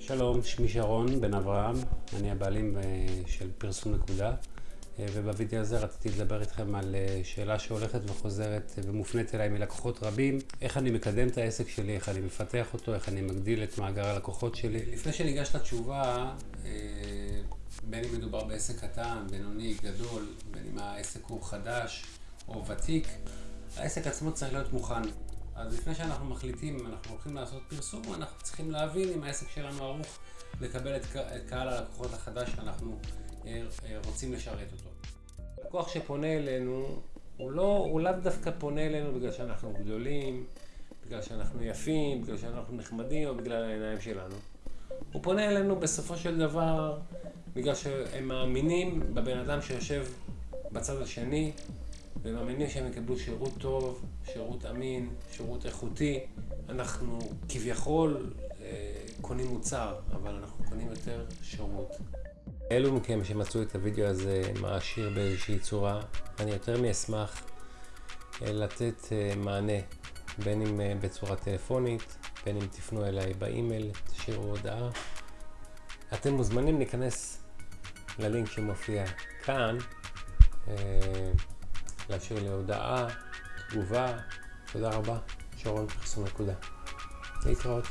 שלום, שמי שרון בן אברהם, אני הבעלים אה, של פרסום נקודה אה, ובווידאו הזה רציתי לדבר איתכם על אה, שאלה שהולכת וחוזרת ומופנית אליי מלקוחות רבים איך אני מקדם את העסק שלי, איך אני מפתח אותו, איך אני מגדיל את מאגר הלקוחות שלי. לפני שניגש לתשובה, בין אם מדובר בעסק קטן, בינוני, גדול, בין אם העסק הוא חדש או ותיק, העסק עצמו צריך להיות מוכן. אז לפני שאנחנו מחליטים אם אנחנו הולכים לעשות פרסום, אנחנו צריכים להבין אם העסק שלנו ערוך לקבל את קהל הלקוחות החדש שאנחנו אה, אה, רוצים לשרת אותו. לקוח שפונה אלינו, הוא לא, הוא לאו דווקא פונה אלינו בגלל שאנחנו גדולים, בגלל שאנחנו יפים, בגלל שאנחנו נחמדים או בגלל העיניים שלנו. הוא פונה אלינו בסופו של דבר בגלל שהם מאמינים בבן אדם שיושב בצד השני, ומאמינים שהם יקבלו שירות טוב, שירות אמין, שירות איכותי. אנחנו כביכול אה, קונים מוצר, אבל אנחנו קונים יותר שירות. אלו מכם שמצאו את הוידאו הזה מעשיר באיזושהי צורה, אני יותר מאשמח אה, לתת אה, מענה, בין אם בצורה טלפונית, בין אם תפנו אליי באימייל, תשאירו הודעה. אתם מוזמנים להיכנס ללינק שמופיע כאן. להשאיר לי הודעה, תגובה, תודה רבה, שרון פרסום נקודה. להתראות.